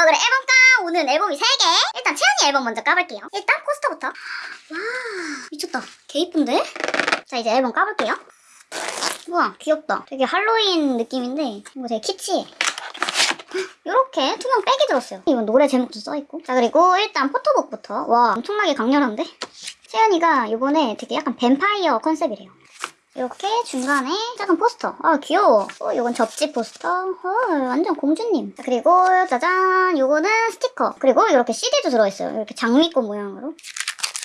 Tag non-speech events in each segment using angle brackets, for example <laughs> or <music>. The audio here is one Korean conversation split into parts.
뭐 그래 앨범깡! 오늘은 앨범이 3개! 일단 채연이 앨범 먼저 까볼게요. 일단 포스터부터. 와, 미쳤다. 개 이쁜데? 자, 이제 앨범 까볼게요. 우와, 귀엽다. 되게 할로윈 느낌인데, 이거 되게 키치해. 이렇게 투명 백이 들었어요. 이건 노래 제목도 써있고. 자, 그리고 일단 포토북부터. 와, 엄청나게 강렬한데? 채연이가 이번에 되게 약간 뱀파이어 컨셉이래요. 이렇게 중간에 작은 포스터. 아 귀여워. 어, 이건 접지 포스터. 어, 완전 공주님. 자, 그리고 짜잔, 요거는 스티커. 그리고 이렇게 CD도 들어있어요. 이렇게 장미꽃 모양으로.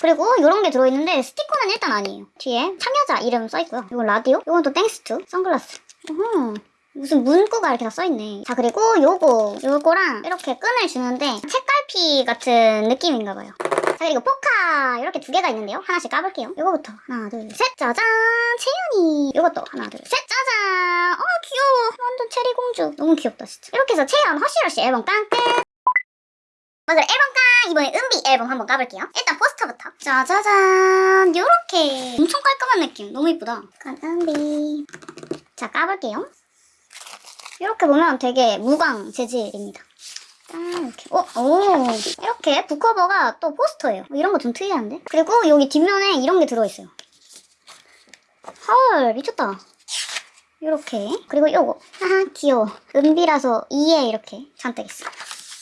그리고 이런 게 들어있는데 스티커는 일단 아니에요. 뒤에 참여자 이름 써있고요. 이건 라디오. 이건 또 Thanks to 선글라스. 어허. 무슨 문구가 이렇게 다 써있네. 자 그리고 요거 요거랑 이렇게 끈을 주는데 책갈피 같은 느낌인가 봐요. 자 그리고 포카. 이렇게 두 개가 있는데요. 하나씩 까볼게요. 요거부터 하나 둘 셋. 짜잔! 채연이. 요것도 하나 둘 셋. 짜잔! 어 귀여워. 완전 체리 공주. 너무 귀엽다 진짜. 이렇게 해서 채연 Hush Rush 앨범 깡끝 맞아 앨범 깡. 이번에 은비 앨범 한번 까볼게요. 일단 포스터부터. 짜자잔! 요렇게. 엄청 깔끔한 느낌. 너무 이쁘다. 깐 은비. 자 까볼게요. 이렇게 보면 되게 무광 재질입니다. 짠 이렇게 어, 오 이렇게 북커버가 또 포스터예요. 뭐 이런 거 좀 특이한데? 그리고 여기 뒷면에 이런 게 들어있어요. 헐 미쳤다. 이렇게 그리고 요거 하하 귀여워. 은비라서 이에 이렇게 잔뜩 있어.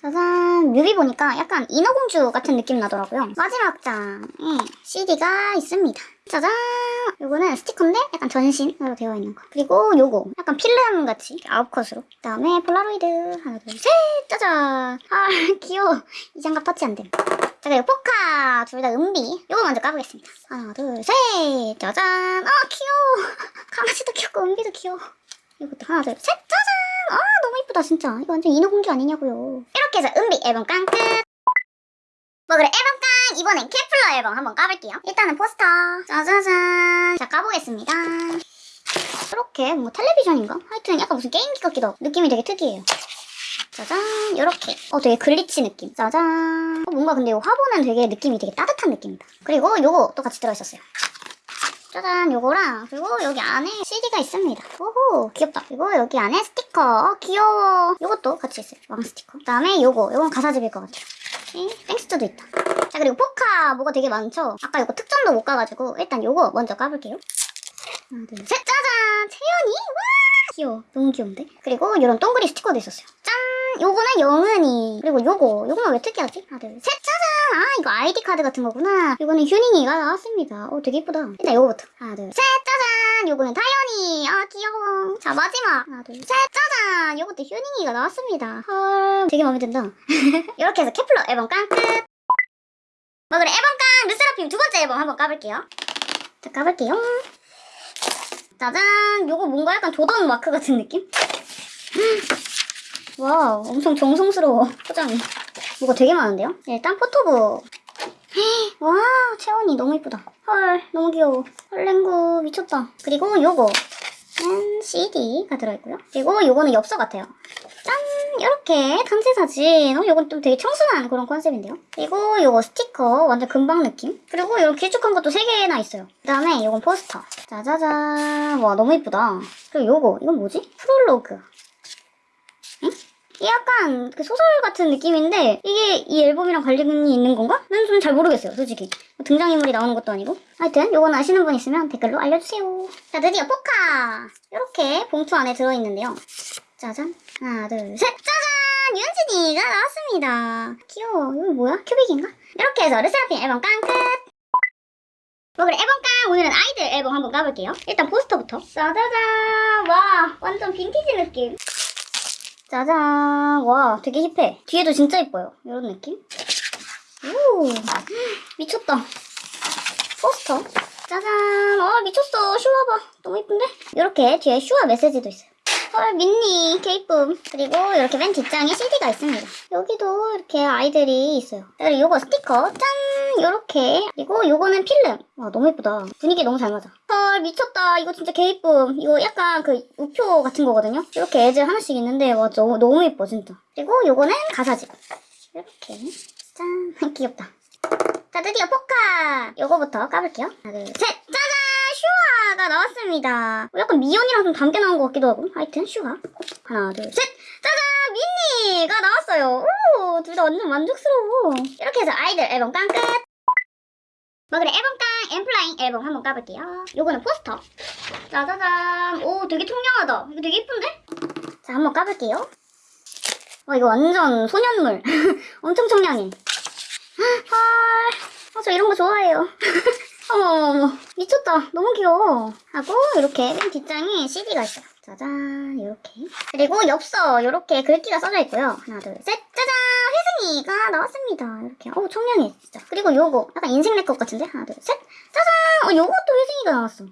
짜잔 뮤비 보니까 약간 인어공주 같은 느낌 나더라고요. 마지막 장에 CD가 있습니다. 짜잔 요거는 스티커인데 약간 전신으로 되어 있는 거. 그리고 요거 약간 필름 같이 아홉 컷으로. 그 다음에 폴라로이드 하나 둘 셋 짜잔 아 <laughs> 귀여워 이 장갑 터치 안 됨. 자 그리고 포카 둘 다 은비 요거 먼저 까보겠습니다. 하나 둘 셋 짜잔 아 귀여워 <laughs> 강아지도 귀엽고 은비도 귀여워. 이것도 하나 둘 셋 짜잔 아 너무 이쁘다 진짜. 이거 완전 인어공주 아니냐고요. 이렇게 해서 은비 앨범 깡 끝. 뭐 그래 앨범 깡. 이번엔 케플러 앨범 한번 까볼게요. 일단은 포스터. 짜자잔. 자 까보겠습니다. 이렇게 뭐 텔레비전인가? 하여튼 약간 무슨 게임기 같기도 하고 느낌이 되게 특이해요. 짜잔. 이렇게. 어 되게 glitch 느낌. 짜잔. 어, 뭔가 근데 이 화보는 되게 느낌이 되게 따뜻한 느낌이다. 그리고 요거 또 같이 들어있었어요 짜잔 요거랑 그리고 여기 안에 CD가 있습니다. 오호 귀엽다. 그리고 여기 안에 스티커. 어, 귀여워. 요것도 같이 있어요. 왕 스티커. 그 다음에 요거. 요건 가사집일 것 같아요. Thanks to도 있다. 자 그리고 포카 뭐가 되게 많죠? 아까 요거 특전도 못 가가지고 일단 요거 먼저 까볼게요. 하나 둘셋. 짜잔! 채연이? 와! 귀여워. 너무 귀여운데? 그리고 요런 동그리 스티커도 있었어요. 짠 요거는 영은이. 그리고 요거 요거는 왜 특이하지? 하나 둘셋 짜잔! 아 이거 아이디 카드 같은 거구나. 요거는 휴닝이가 나왔습니다. 어 되게 이쁘다. 일단 요거부터. 하나 둘셋 짜잔! 요거는 다현이. 아 귀여워. 자 마지막. 하나 둘셋 짜잔! 요것도 휴닝이가 나왔습니다. 헐. 되게 마음에 든다. <laughs> 이렇게 해서 케플러 앨범 깡 끝. 뭐 그래 앨범 깡! 르세라핌 두 번째 앨범 한번 까볼게요. 자 까볼게요. 짜잔! 요거 뭔가 약간 조던 마크 같은 느낌? 와우 엄청 정성스러워. 포장이 뭐가 되게 많은데요? 일단 포토북 <gasps> 와 채원이 너무 이쁘다. 헐 너무 귀여워. 헐랭구 미쳤다. 그리고 요거. 는 CD가 들어있고요. 그리고 요거는 엽서 같아요. 짠 이렇게 단체 사진. 어, 요건 좀 되게 청순한 그런 컨셉인데요. 그리고 요거 스티커 완전 금방 느낌? 그리고 이런 길쭉한 것도 3개나 있어요. 그 다음에 요건 포스터. 짜자잔. 와 너무 이쁘다. 그리고 요거 이건 뭐지? 프롤로그 약간 그 소설 같은 느낌인데 이게 이 앨범이랑 관련이 있는 건가? 는 좀 잘 모르겠어요 솔직히. 뭐 등장인물이 나오는 것도 아니고. 하여튼 요건 아시는 분 있으면 댓글로 알려주세요. 자 드디어 포카! 이렇게 봉투 안에 들어있는데요. 짜잔. 하나 둘셋! 짜잔! 윤진이가 나왔습니다. 귀여워. 이거 뭐야? 큐빅인가? 이렇게 해서 르세라핌 앨범 깡끝! 뭐 그래 앨범 깡! 오늘은 아이들 앨범 한번 까볼게요. 일단 포스터부터. 짜자잔! 와 완전 빈티지 느낌 짜잔. 와 되게 힙해. 뒤에도 진짜 이뻐요. 이런 느낌? 오 미쳤다. 포스터. 짜잔. 와 미쳤어. 슈아 봐. 너무 이쁜데? 이렇게 뒤에 슈아 메시지도 있어요 헐 민니 케이쁨 그리고 이렇게 맨 뒷장에 CD가 있습니다. 여기도 이렇게 아이들이 있어요. 그리고 요거 스티커 짠! 요렇게. 그리고 요거는 필름. 와 너무 예쁘다. 분위기 너무 잘 맞아. 헐 미쳤다. 이거 진짜 개이쁨. 이거 약간 그 우표 같은 거거든요? 이렇게 애들 하나씩 있는데 와 너무 너무 예뻐 진짜. 그리고 요거는 가사집 이렇게. 짠. <laughs> 귀엽다. 자 드디어 포카! 요거부터 까볼게요. 하나 둘셋 슈아가 나왔습니다 어, 약간 미연이랑 좀 닮게 나온 것 같기도 하고 하여튼 슈아 하나 둘 셋 짜잔 민니가 나왔어요 오 둘 다 완전 만족스러워. 이렇게 해서 아이들 앨범 깡 끝! 뭐 그래 앨범 깡 엠플라잉 앨범 한번 까볼게요. 요거는 포스터. 짜자잔. 오 되게 청량하다. 이거 되게 예쁜데? 자 한번 까볼게요. 와 이거 완전 소년물. <laughs> 엄청 청량해. 헐. 아, 저 이런 거 좋아해요. <laughs> 어머머머. 미쳤다. 너무 귀여워. 하고, 이렇게 맨 뒷장에 CD가 있어요. 짜잔. 이렇게. 그리고 엽서, 이렇게 글귀가 써져 있고요. 하나, 둘, 셋. 짜잔. 혜승이가 나왔습니다. 이렇게. 어우, 청량해. 진짜. 그리고 요거. 약간 인생 랩컵 같은데? 하나, 둘, 셋. 짜잔. 어, 요것도 혜승이가 나왔어.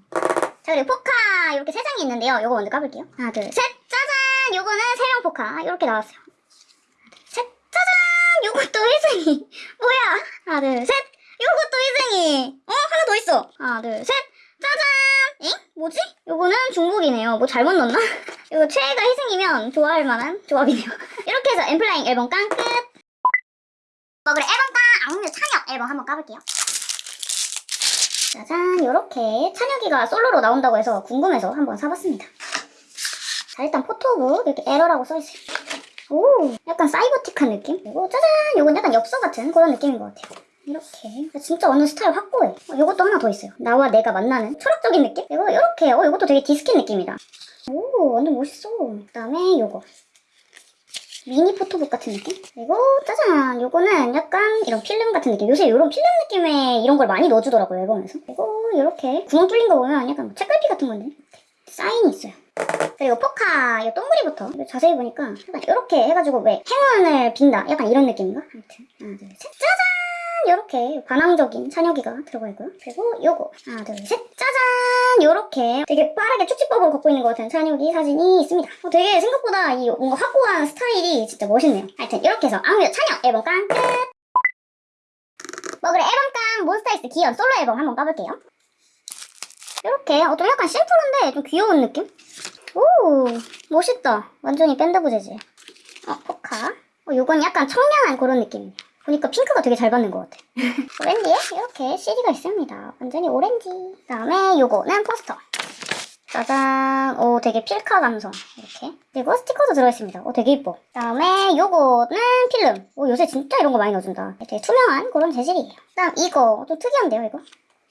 자, 그리고 포카. 이렇게 세 장이 있는데요. 요거 먼저 까볼게요. 하나, 둘, 셋. 짜잔. 요거는 세령 포카. 이렇게 나왔어요. 하나, 둘, 셋. 짜잔. 요것도 혜승이. <laughs> 뭐야. 하나, 둘, 셋. 요것도 회승이. 어? 하나 더 있어. 하나, 둘, 셋. 짜잔! 엥? 뭐지? 요거는 중복이네요. 뭐 잘못 넣었나? <laughs> 이거 최애가 회승이면 좋아할 만한 조합이네요. <laughs> 이렇게 해서 엠플라잉 앨범 깡 끝! 뭐 그래 앨범 깡! 악뮤 찬혁 앨범 한번 까볼게요. 짜잔! 요렇게 찬혁이가 솔로로 나온다고 해서 궁금해서 한번 사봤습니다. 자 일단 포토북 이렇게 에러라고 써있어요. 오 약간 사이버틱한 느낌? 그리고 짜잔! 요건 약간 엽서 같은 그런 느낌인 것 같아요. 이렇게. 진짜 완전 스타일 확고해. 어, 요것도 하나 더 있어요. 나와 내가 만나는 철학적인 느낌? 이거 이렇게. 어 요것도 되게 디스킨 느낌이다. 오 완전 멋있어. 그 다음에 요거. 미니 포토북 같은 느낌? 그리고 짜잔. 요거는 약간 이런 필름 같은 느낌. 요새 이런 필름 느낌의 이런 걸 많이 넣어주더라고요 앨범에서. 그리고 이렇게 구멍 뚫린 거 보면 약간 뭐 책갈피 같은 건데? 사인이 있어요. 그리고 포카 이 동그리부터. 이거 자세히 보니까 약간 이렇게 해가지고 왜 행운을 빈다. 약간 이런 느낌인가? 아무튼. 하나 둘셋. 짜잔 이렇게 반항적인 찬혁이가 들어가 있고요. 그리고 요거 하나 둘 셋 짜잔 이렇게 되게 빠르게 축지법을 걷고 있는 것 같은 찬혁이 사진이 있습니다. 어, 되게 생각보다 이 뭔가 확고한 스타일이 진짜 멋있네요. 하여튼 이렇게 해서 악뮤 찬혁 앨범 깡 끝! 뭐 그래 앨범 깡 몬스타엑스 기현 솔로 앨범 한번 까볼게요. 이렇게 어, 좀 약간 심플한데 좀 귀여운 느낌? 오 멋있다. 완전히 밴드부 재질. 어 포카. 어, 요건 약간 청량한 그런 느낌이에요. 보니까 핑크가 되게 잘 받는 것 같아. <laughs> 오렌지에 이렇게 CD가 있습니다. 완전히 오렌지. 그 다음에 요거는 포스터. 짜잔. 오, 되게 필카 감성. 이렇게. 그리고 스티커도 들어있습니다. 오, 되게 이뻐. 그 다음에 요거는 필름. 오, 요새 진짜 이런 거 많이 넣어준다. 되게 투명한 그런 재질이에요. 그 다음 이거. 좀 특이한데요, 이거?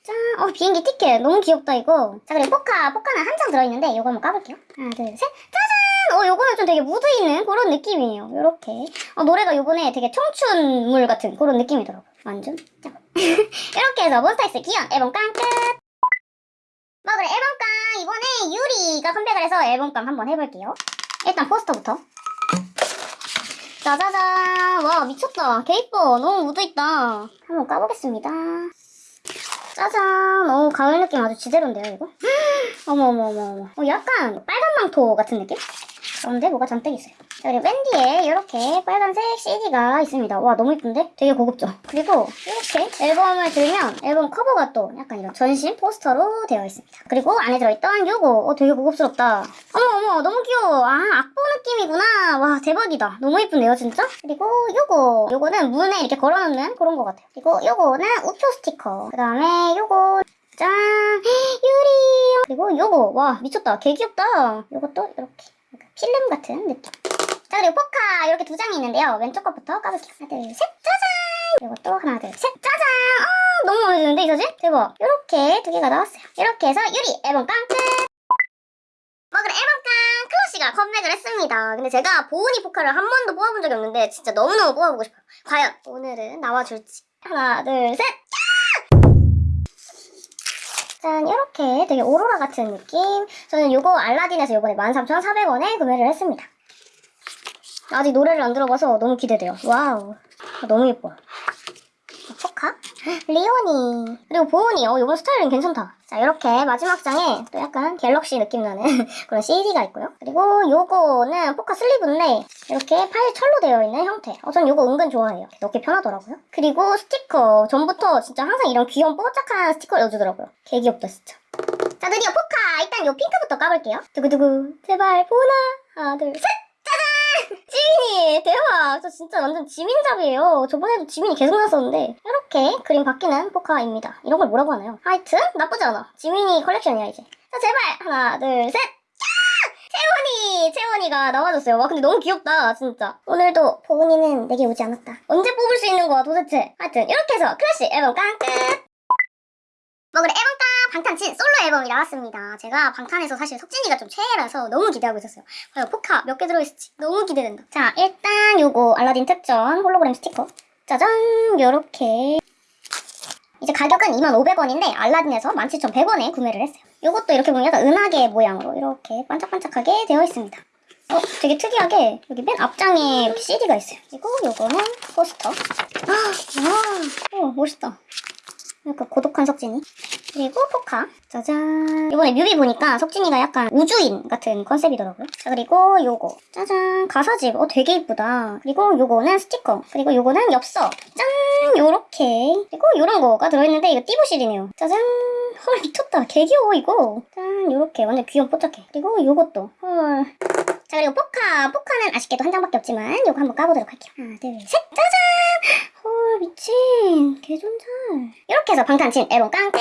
짠. 어, 비행기 티켓. 너무 귀엽다, 이거. 자, 그리고 포카. 포카는 한 장 들어있는데 이거 한번 까볼게요. 하나, 둘, 셋. 짜잔! 어, 요거는 좀 되게 무드 있는 그런 느낌이에요. 요렇게. 어, 노래가 요번에 되게 청춘물 같은 그런 느낌이더라고요. 완전 짱. <laughs> 이렇게 해서 몬스타엑스 기현 앨범 깡 끝! 뭐 그래 앨범 깡 이번에 유리가 컴백을 해서 앨범 깡 한번 해볼게요. 일단 포스터부터. 짜자잔 와 미쳤다 개 이뻐 너무 무드있다 한번 까보겠습니다 짜잔 오 가을 느낌 아주 지대로인데요 이거 <gasps> 어머어머어머 어, 약간 빨간 망토 같은 느낌? 그런데 뭐가 잔뜩 있어요. 자, 그리고 맨 뒤에 이렇게 빨간색 CD가 있습니다. 와 너무 이쁜데? 되게 고급죠? 그리고 이렇게 앨범을 들면 앨범 커버가 또 약간 이런 전신 포스터로 되어 있습니다. 그리고 안에 들어있던 요거 어, 되게 고급스럽다. 어머 어머 너무 귀여워. 아 악보 느낌이구나. 와 대박이다. 너무 이쁜데요 진짜? 그리고 요거 요거는 문에 이렇게 걸어놓는 그런 것 같아요. 그리고 요거는 우표 스티커. 그 다음에 요거 짠 유리 그리고 요거 와 미쳤다 개 귀엽다 요것도 이렇게 필름 같은 느낌. 자 그리고 포카 이렇게 두 장이 있는데요. 왼쪽 것부터 까볼게요. 하나 둘셋 짜잔 또 하나 둘셋 짜잔 아 너무 마음에 드는데 이 사진? 대박 이렇게 두 개가 나왔어요. 이렇게 해서 유리 앨범 깡 끝! 뭐 그래 앨범 깡 클러시가 컴백을 했습니다. 근데 제가 보은이 포카를 한 번도 뽑아본 적이 없는데 진짜 너무너무 뽑아보고 싶어요. 과연 오늘은 나와줄지 하나 둘셋 짠 이렇게 되게 오로라 같은 느낌? 저는 이거 알라딘에서 이번에 13,400원에 구매를 했습니다. 아직 노래를 안 들어봐서 너무 기대돼요. wow. 너무 예뻐 요 포카 리오니. 그리고 보은이 어 이번 스타일은 괜찮다. 자 이렇게 마지막 장에 또 약간 갤럭시 느낌 나는 <laughs> 그런 CD가 있고요. 그리고 요거는 포카 sleeve인데 이렇게 팔 철로 되어 있는 형태. 어, 전 요거 은근 좋아해요. 넣기 편하더라고요. 그리고 스티커. 전부터 진짜 항상 이런 귀여운 뽀짝한 스티커 넣어주더라고요. 개 귀엽다 진짜. 자 드디어 포카! 일단 요 핑크부터 까볼게요. 두구두구. 제발 보나. 하나 둘셋 저 진짜 완전 지민잡이에요 저번에도 지민이 계속 나왔었는데 이렇게 그림 바뀌는 포카입니다 이런 걸 뭐라고 하나요? 하여튼 나쁘지 않아 지민이 컬렉션이야 이제 자 제발 하나 둘셋 세원이 보은이, 채원이가 나와줬어요. 와, 근데 너무 귀엽다, 진짜. 오늘도 보은이는 내게 오지 않았다. 언제 뽑을 수 있는 거야, 도대체? 하여튼, 이렇게 해서 크러쉬 앨범 깡 끝! 뭐 그래, 앨범 깡! 방탄친 솔로 앨범이 나왔습니다. 제가 방탄에서 사실 석진이가 좀 최애라서 너무 기대하고 있었어요. 과연 포카 몇 개 들어있을지 너무 기대된다. 자, 일단 요거 알라딘 특전 홀로그램 스티커. 짜잔! 요렇게. 이제 가격은 2,500원인데 알라딘에서 17,100원에 구매를 했어요. 요것도 이렇게 보면 약간 은하계 모양으로 이렇게 반짝반짝하게 되어 있습니다. 어, 되게 특이하게 여기 맨 앞장에 이렇게 CD가 있어요. 그리고 요거는 포스터. 아, 와, 오, 멋있다. 약간 고독한 석진이. 그리고 포카. 짜잔. 이번에 뮤비 보니까 석진이가 약간 우주인 같은 컨셉이더라고요. 자, 그리고 요거. 짜잔. 가사집. 어, 되게 이쁘다. 그리고 요거는 스티커. 그리고 요거는 엽서. 짠. 요렇게. 그리고 요런 거가 들어있는데 이거 띠부실이네요. 짜잔. 헐, 미쳤다. 개 귀여워, 이거. 짠. 요렇게. 완전 귀염 뽀짝해. 그리고 요것도. 헐. 자, 그리고 포카. 포카는 아쉽게도 한 장밖에 없지만 요거 한번 까보도록 할게요. 하나, 둘, 셋. 짜잔. 헐, 미친. 개존잘. 이렇게 해서 방탄 친 앨범 깡 끝.